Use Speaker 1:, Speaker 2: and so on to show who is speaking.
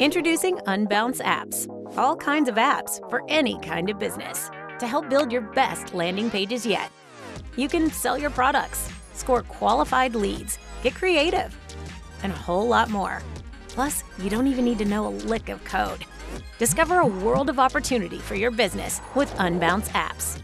Speaker 1: Introducing Unbounce Apps. All kinds of apps for any kind of business to help build your best landing pages yet. You can sell your products, score qualified leads, get creative, and a whole lot more. Plus, you don't even need to know a lick of code. Discover a world of opportunity for your business with Unbounce Apps.